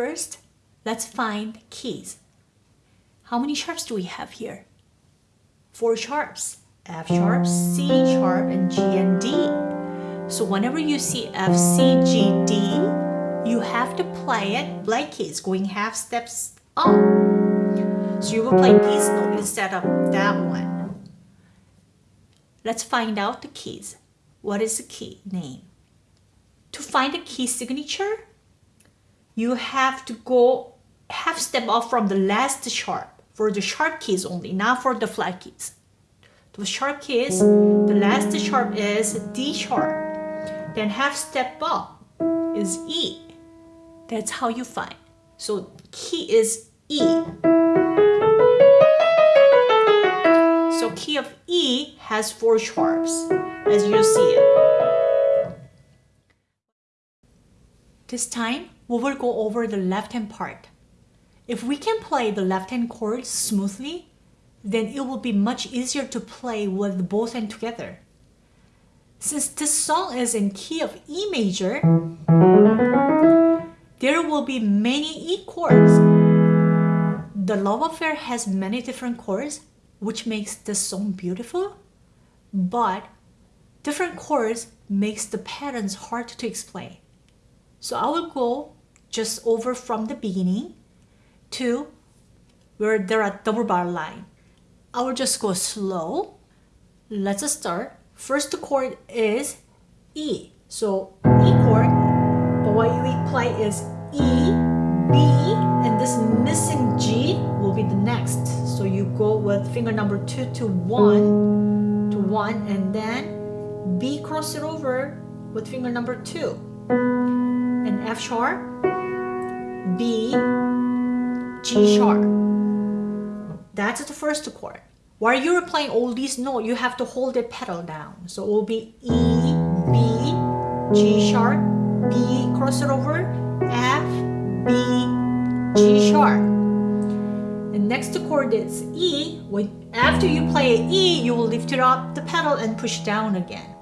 First, let's find keys. How many sharps do we have here? Four sharps. F sharp, C sharp, and G and D. So whenever you see F, C, G, D, you have to play it like keys, going half steps up. So you will play these notes instead of that one. Let's find out the keys. What is the key name? To find the key signature, you have to go half step off from the last sharp for the sharp keys only, not for the flat keys. The sharp keys, the last sharp is D sharp. Then half step up is E. That's how you find. So key is E. So key of E has four sharps, as you see it. This time, we will go over the left-hand part. If we can play the left-hand chords smoothly, then it will be much easier to play with both hands together. Since this song is in key of E major, there will be many E chords. The Love Affair has many different chords, which makes this song beautiful, but different chords makes the patterns hard to explain. So I will go just over from the beginning to where there are double bar line. I will just go slow. Let's start. First chord is E. So E chord, but what we play is E, B, and this missing G will be the next. So you go with finger number two to one, to one, and then B cross it over with finger number two. And F sharp, B, G sharp. That's the first chord. While you're playing all these notes, you have to hold the pedal down. So it will be E, B, G sharp, B, cross it over, F, B, G sharp. The next chord is E. When after you play E, you will lift it up the pedal and push down again.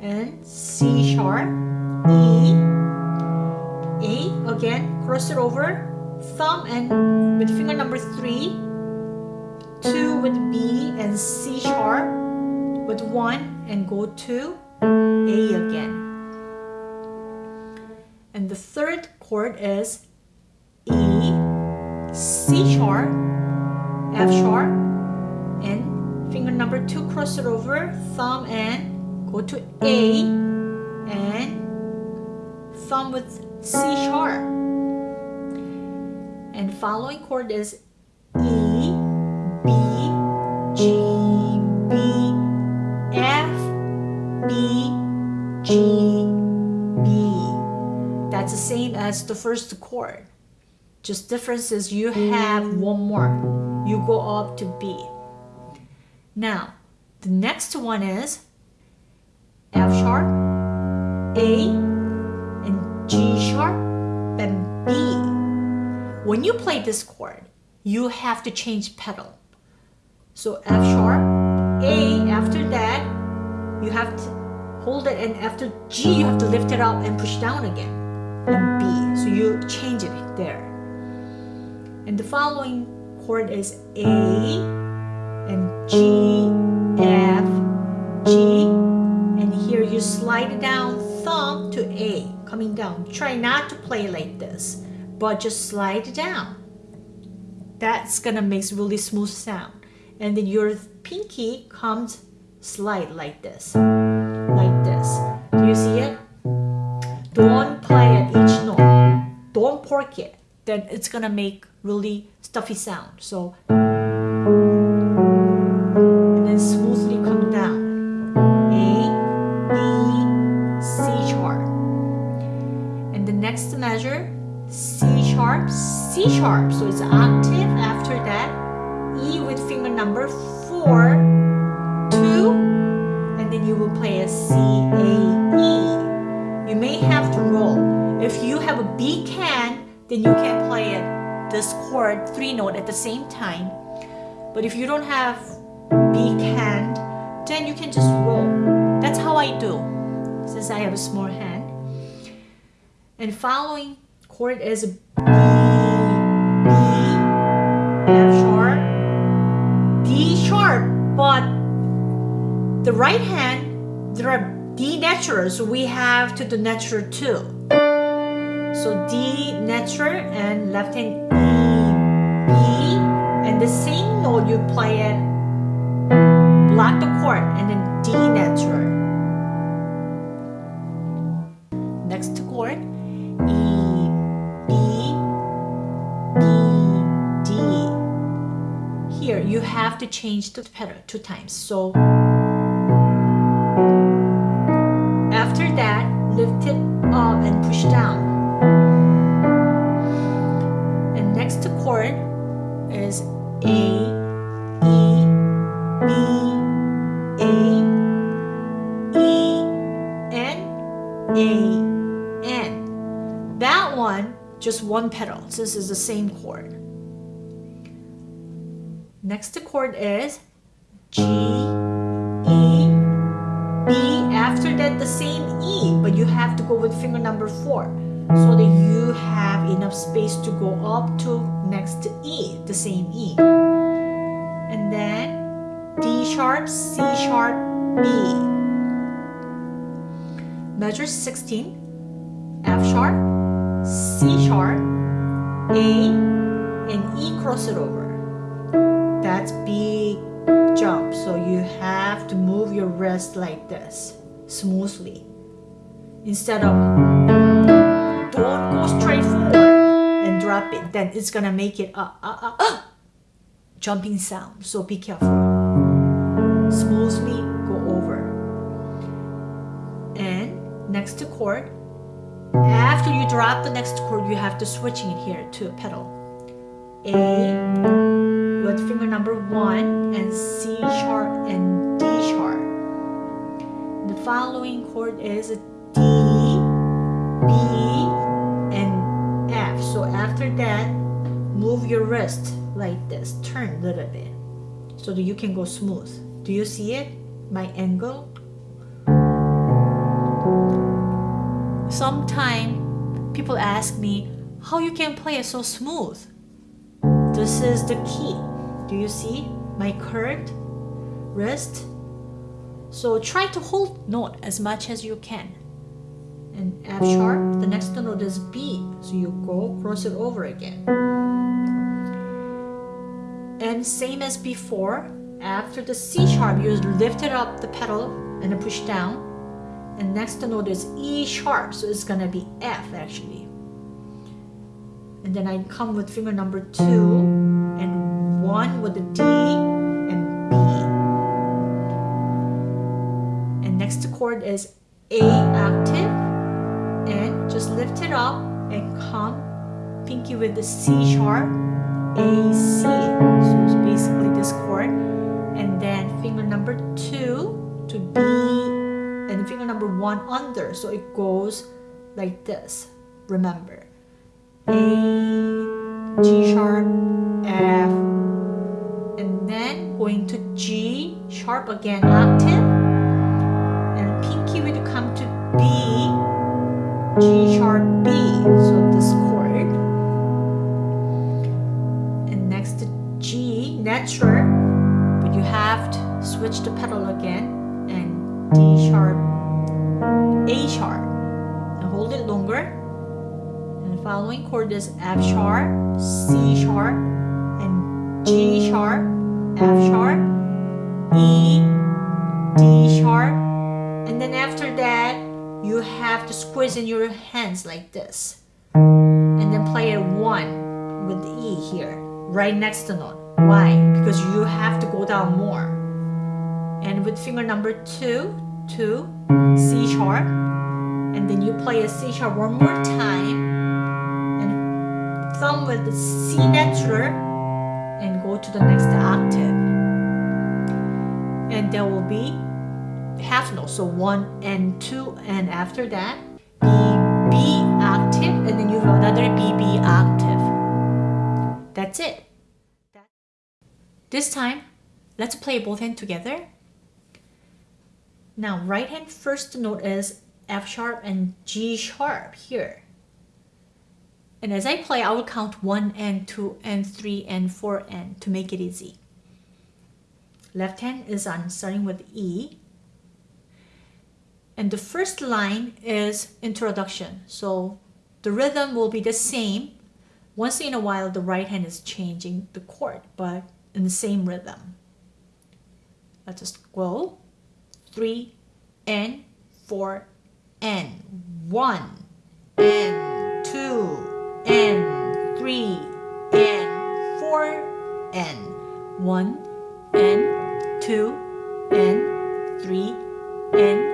And C sharp, E, A again, cross it over, thumb and with finger number three, two with B and C sharp. With one and go to A again. And the third chord is E, C sharp, F sharp, and finger number two cross it over, thumb and go to A. And thumb with C sharp. And following chord is E, B, G, B, F, B, G, B. That's the same as the first chord. Just difference is you have one more. You go up to B. Now, the next one is F sharp, A, sharp, and B. When you play this chord, you have to change pedal. So F sharp, A, after that, you have to hold it and after G, you have to lift it up and push down again. And B, so you change it there. And the following chord is A and G, F, G, and here you slide it down thumb to A, coming down. Try not to play like this, but just slide down. That's gonna make really smooth sound. And then your pinky comes slide like this like this. Do you see it? Don't play at each note. Don't pork it. Then it's gonna make really stuffy sound. So then you can play it, this chord, three note at the same time. But if you don't have big hand, then you can just roll. That's how I do, since I have a small hand. And following chord is B, B, F sharp, D sharp, but the right hand, there are D natural, so we have to do natural too. So D natural and left hand E, B, and the same note you play it, block the chord, and then D natural. Next chord, E, B, B, D. Here you have to change the pedal two times. So after that, lift it up and push down. A, E, B, A, E, N, A, N. That one, just one pedal. So This is the same chord. Next chord is G, E, B. After that, the same E, but you have to go with finger number four so that have enough space to go up to next E, the same E. And then D sharp, C sharp, B. Measure 16, F sharp, C sharp, A, and E cross it over. That's big jump. So you have to move your wrist like this, smoothly. Instead of don't go straight forward and drop it. Then it's gonna make it a, a, a, a jumping sound. So be careful. Smoothly go over. And next to chord. After you drop the next chord, you have to switching it here to a pedal. A with finger number one and C sharp and D sharp. The following chord is D, B, that, move your wrist like this, turn a little bit so that you can go smooth. Do you see it? My angle? Sometimes people ask me how you can play it so smooth. This is the key. Do you see my curved wrist? So try to hold note as much as you can. And F sharp, the next note is B. So you go cross it over again. And same as before, after the C sharp, you lift it up the pedal and push down. And next note is E sharp, so it's gonna be F actually. And then I come with finger number two and one with the D and B. And next chord is A octave lift it up and come pinky with the C sharp, A, C. So it's basically this chord. And then finger number two to B and finger number one under. So it goes like this. Remember. A, G sharp, F, and then going to G sharp again, octave, G sharp, B, so this chord, and next to G, natural, but you have to switch the pedal again, and D sharp, A sharp, and hold it longer, and the following chord is F sharp, C sharp, and G sharp, F sharp, E, D sharp, and then after that, you have to squeeze in your hands like this. And then play a one with the E here, right next to note. Why? Because you have to go down more. And with finger number two, two, C sharp, and then you play a C sharp one more time, and thumb with the C natural, and go to the next octave. And there will be half note, so one and two, and after that, B, octave, and then you have another B, B octave. That's it. This time, let's play both hands together. Now, right hand first note is F sharp and G sharp here. And as I play, I will count 1 and 2 and 3 and 4 and to make it easy. Left hand is on starting with E. And the first line is introduction. So the rhythm will be the same. Once in a while, the right hand is changing the chord, but in the same rhythm. Let's just go. 3 and 4 and 1 and 2 and 3 and 4 and 1 and 2 and 3 and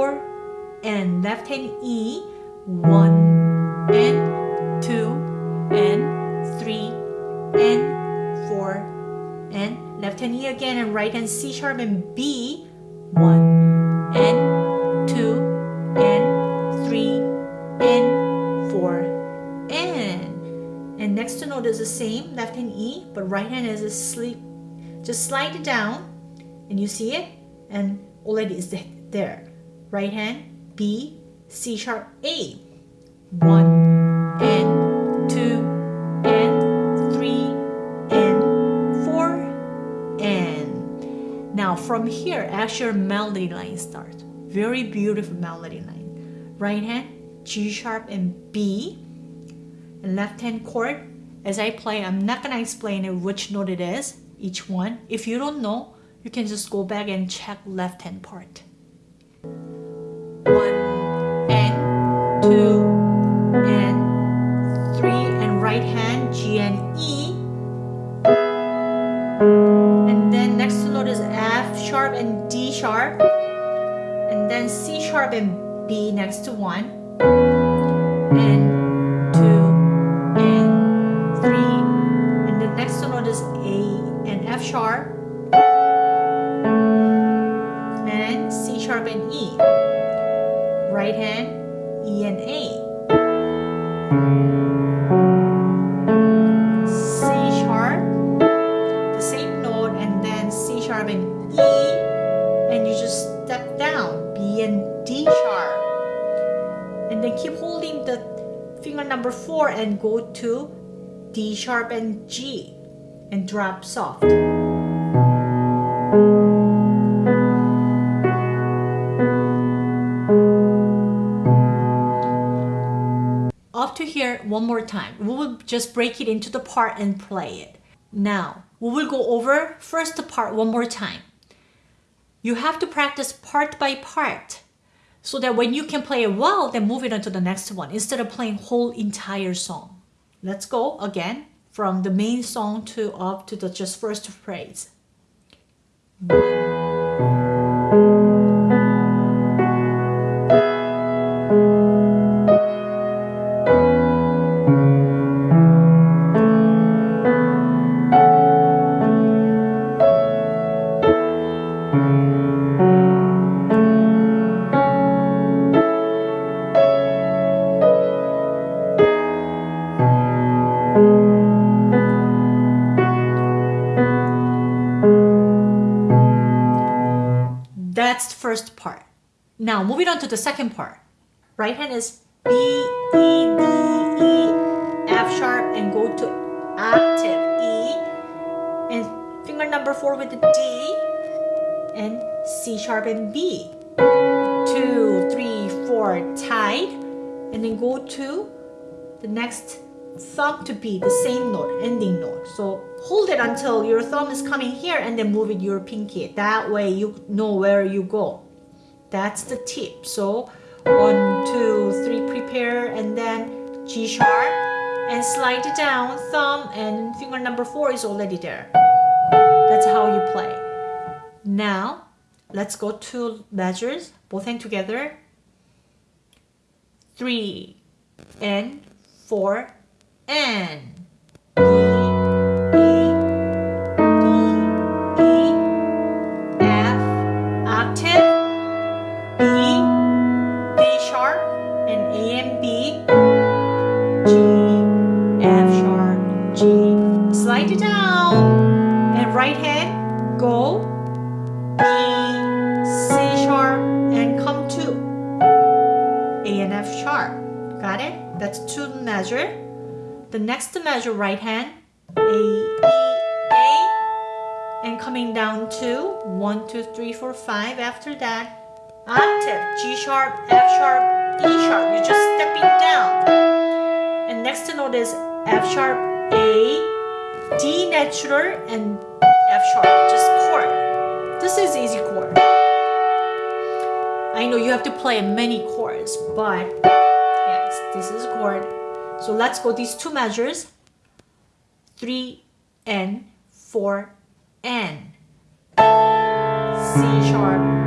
4 and left hand E 1 and 2 and 3 and 4 and left hand E again and right hand C sharp and B 1 and 2 and 3 and 4 and and next to note is the same left hand E but right hand is a sleep just slide it down and you see it and already is there right hand B C sharp A. One and two and three and four and. Now from here actual melody line starts very beautiful melody line. Right hand G sharp and B. And left hand chord as I play I'm not gonna explain it which note it is each one. If you don't know you can just go back and check left hand part two and three and right hand G and E and then next to note is F sharp and D sharp and then C sharp and B next to one and two, and three. And the next note is A and F sharp and C sharp and E. Right hand, sharp and E, and you just step down, B and D sharp. And then keep holding the finger number four and go to D sharp and G and drop soft. Up to here one more time. We will just break it into the part and play it. Now, we will go over first part one more time. You have to practice part by part so that when you can play it well, then move it on to the next one instead of playing whole entire song. Let's go again from the main song to up to the just first phrase. Now moving on to the second part. Right hand is B, E, D, E, F sharp and go to octave E and finger number four with the D and C sharp and B. Two, three, four, tight and then go to the next thumb to be the same note, ending note. So hold it until your thumb is coming here and then move it your pinky. That way you know where you go. That's the tip. So one, two, three, prepare and then G sharp and slide it down, thumb and finger number four is already there. That's how you play. Now, let's go to measures, both hand together. Three and four and next measure right hand A E A and coming down to one two three four five. After that octave G sharp F sharp E sharp. You're just stepping down. And next note is F sharp A D natural and F sharp. Just chord this is easy chord I know you have to play many chords but yes this is chord so let's go these two measures. 3 and 4 and C sharp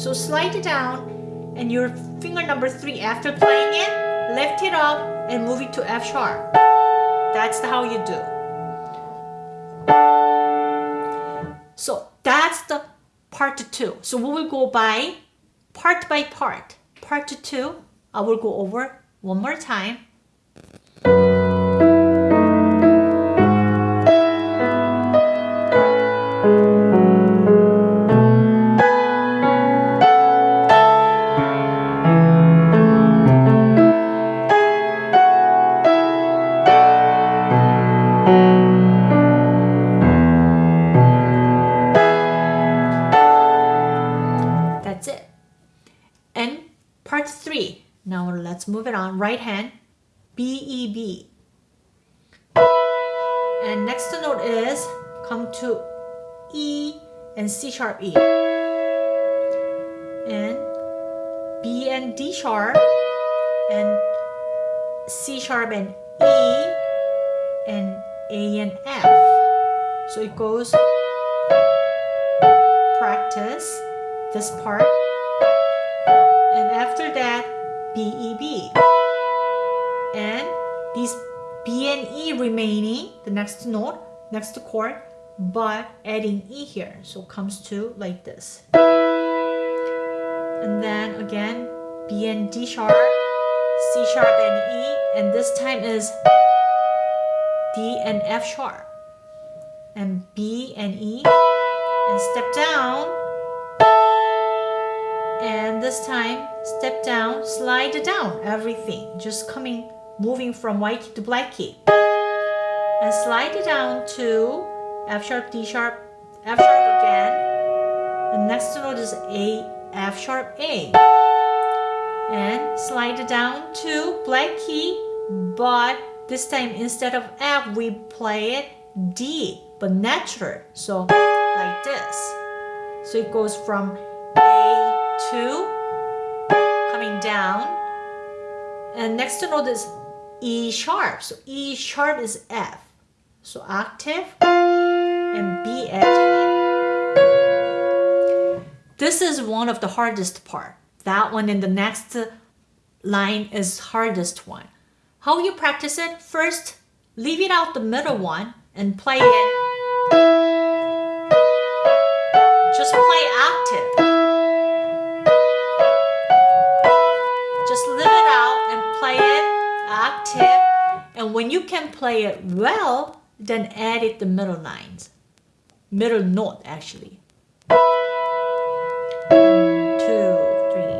So slide it down and your finger number three after playing it, lift it up and move it to F sharp. That's how you do. So that's the part two. So we will go by part by part. Part two, I will go over one more time. Right hand, B, E, B. And next note is come to E and C sharp E. And B and D sharp and C sharp and E and A and F. So it goes practice this part and after that B, E, B. And these B and E remaining, the next note, next to chord, but adding E here. So comes to like this. And then again, B and D sharp, C sharp and E, and this time is D and F sharp. And B and E, and step down, and this time step down slide down everything just coming moving from white key to black key. And slide it down to F sharp D sharp F sharp again. The next note is A F sharp A. And slide it down to black key but this time instead of F we play it D but natural. So like this. So it goes from A to coming down. And next note is E sharp. So E sharp is F. So octave and B it this is one of the hardest part. That one in the next line is hardest one. How you practice it? First leave it out the middle one and play it. Just play octave And when you can play it well, then add it the middle lines. Middle note actually. Two, three.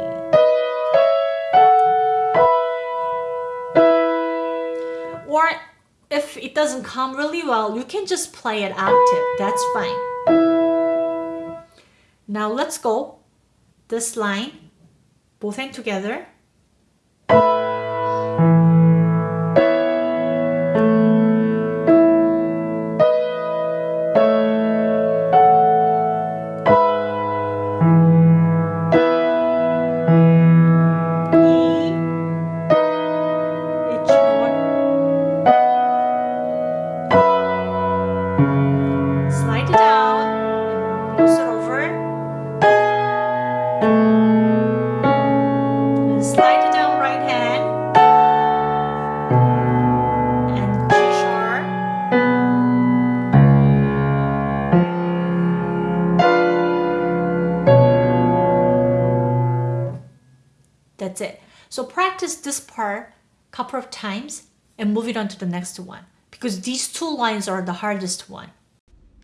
Or if it doesn't come really well, you can just play it octave. That's fine. Now let's go this line, both hand together. That's it. So practice this part a couple of times and move it on to the next one because these two lines are the hardest one.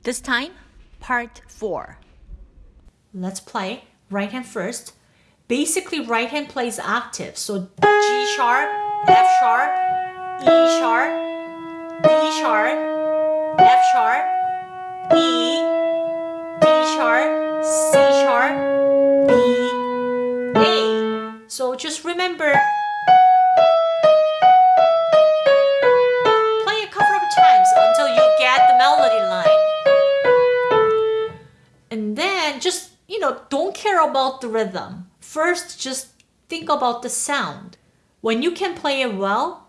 This time, part four. Let's play right hand first. Basically, right hand plays octave. So G sharp, F sharp, E sharp, D sharp, F sharp, E, D sharp, C sharp. So just remember play a couple of times until you get the melody line. And then just, you know, don't care about the rhythm. First, just think about the sound. When you can play it well,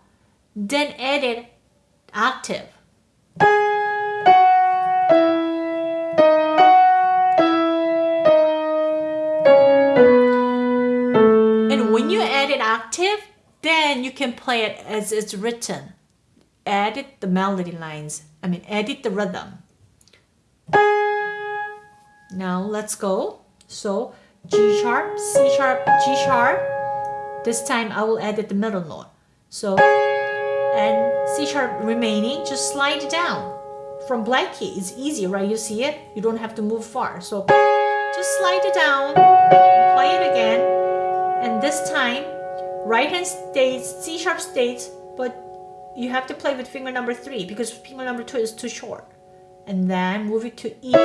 then add it octave. Then you can play it as it's written. Edit the melody lines. I mean, edit the rhythm. Now let's go. So G sharp, C sharp, G sharp. This time I will edit the middle note. So, and C sharp remaining, just slide it down. From black key, it's easy, right? You see it? You don't have to move far. So just slide it down, play it again. And this time, right hand stays, C sharp stays, but you have to play with finger number three because finger number two is too short. And then move it to E.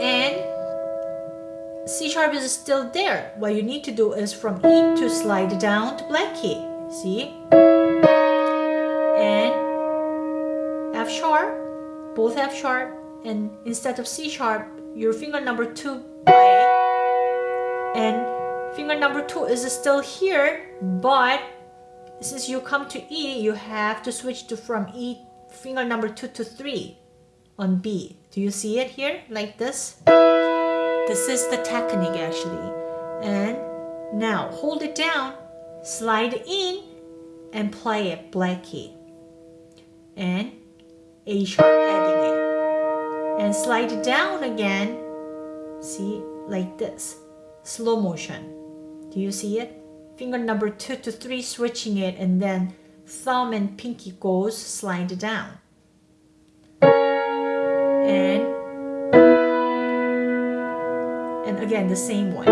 And C sharp is still there. What you need to do is from E to slide down to black key. See? And F sharp, both F sharp, and instead of C sharp, your finger number two play. And finger number two is still here, but since you come to E, you have to switch to from E finger number two to three on B. Do you see it here like this? This is the technique actually. And now hold it down, slide in, and play it black key. And A sharp adding it. And slide down again. See, like this. Slow motion. Do you see it? Finger number two to three switching it and then thumb and pinky goes slide down. And and again the same one.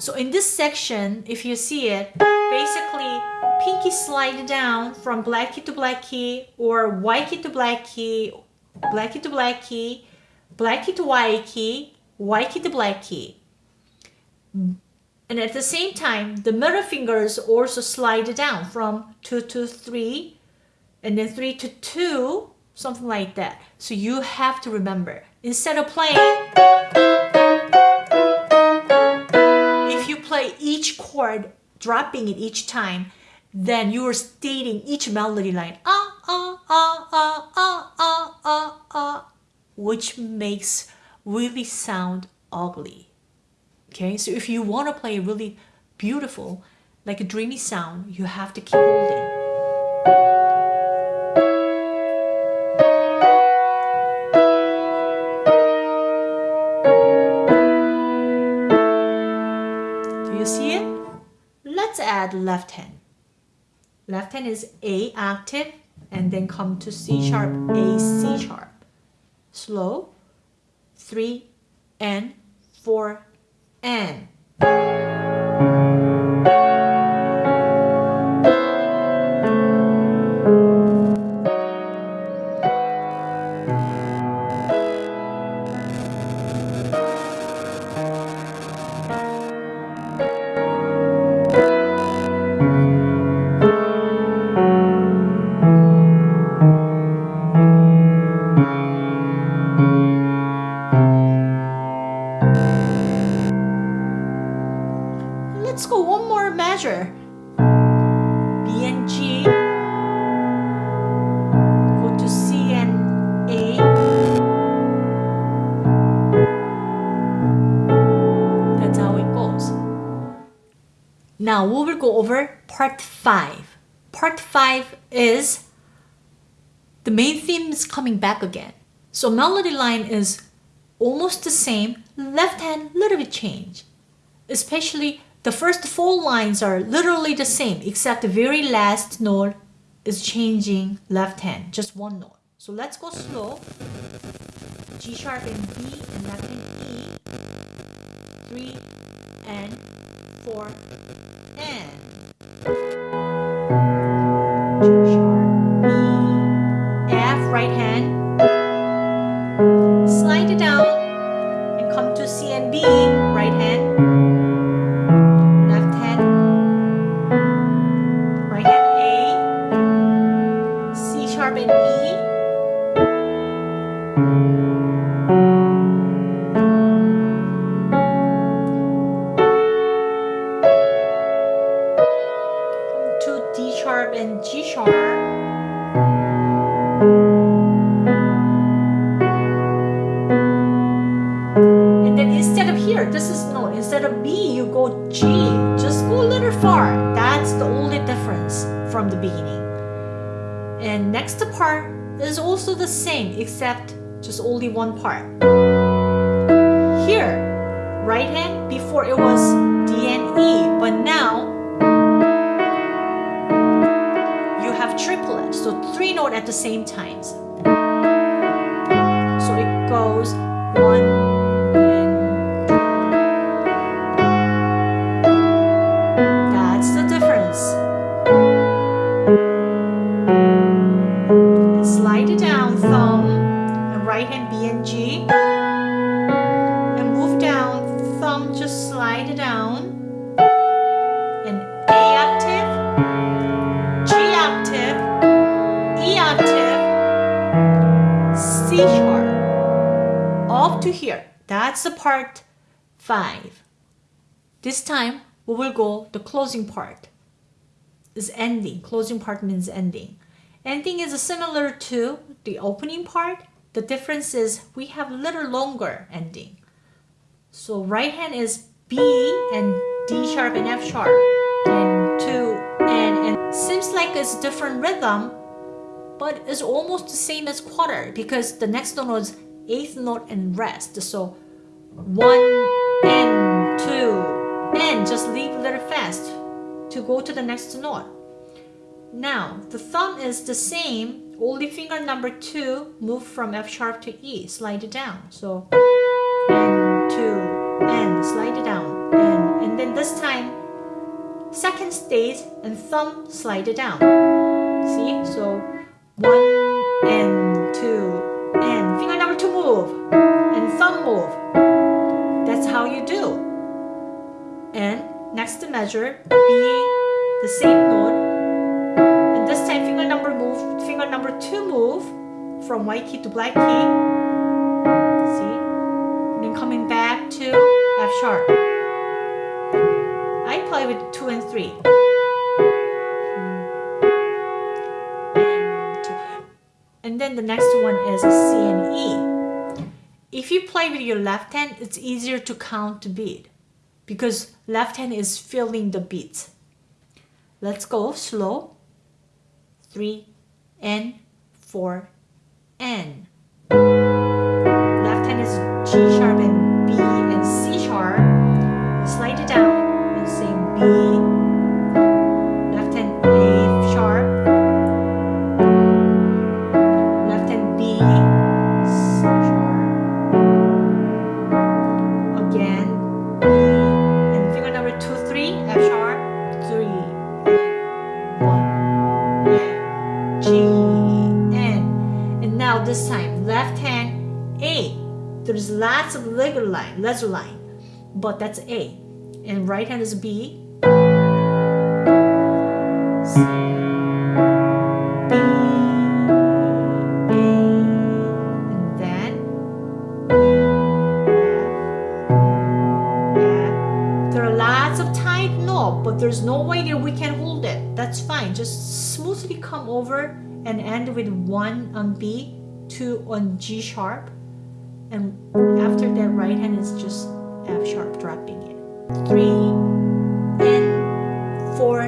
So in this section, if you see it, basically pinky slide down from black key to black key or white key to black key, black key to black key, black key to white key, white key to black key. And at the same time, the middle fingers also slide down from 2 to 3 and then 3 to 2, something like that. So you have to remember, instead of playing if you play each chord, dropping it each time, then you are stating each melody line, ah, ah, ah, ah, ah, ah, ah, ah, which makes really sound ugly. Okay, so if you want to play a really beautiful, like a dreamy sound, you have to keep holding. Do you see it? Let's add left hand. Left hand is A octave and then come to C sharp, A, C sharp. Slow, three, and four, and. Go over part 5. Part 5 is the main theme is coming back again. So melody line is almost the same, left hand little bit change. especially the first four lines are literally the same except the very last note is changing left hand, just one note. So let's go slow. G sharp and B and left hand E. Three and four and sharp E F right hand. One part. That's the part 5. This time we will go the closing part. Is ending. Closing part means ending. Ending is similar to the opening part. The difference is we have a little longer ending. So right hand is B and D sharp and F sharp and 2 and, and seems like it's different rhythm but it's almost the same as quarter because the next note is eighth note and rest. So one and two and just leave a little fast to go to the next note. Now the thumb is the same, only finger number two move from F sharp to E, slide it down. So and two and slide it down and, and then this time second stays and thumb slide it down. See? So one and two and finger number two move And next to measure, B, the same note. And this time finger number move, finger number two move from white key to black key. See? And then coming back to F sharp. I play with two and three. Hmm. And then the next one is C and E. If you play with your left hand, it's easier to count the beat because left hand is filling the beats. Let's go slow. Three and four and. Left hand is G sharp line, line, but that's A. And right hand is B. C, B, A, and then F, F. There are lots of tight notes, but there's no way that we can hold it. That's fine. Just smoothly come over and end with one on B, two on G sharp, and after that right hand is just F sharp dropping it. Three and four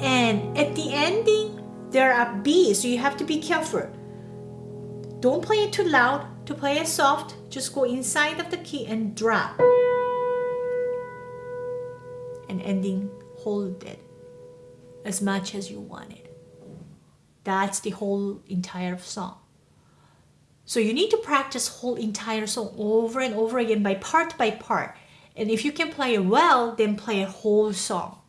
and at the ending there are B so you have to be careful. Don't play it too loud. To play it soft, just go inside of the key and drop. and ending hold it as much as you want it. That's the whole entire song. So you need to practice whole entire song over and over again by part by part. And if you can play it well, then play a whole song.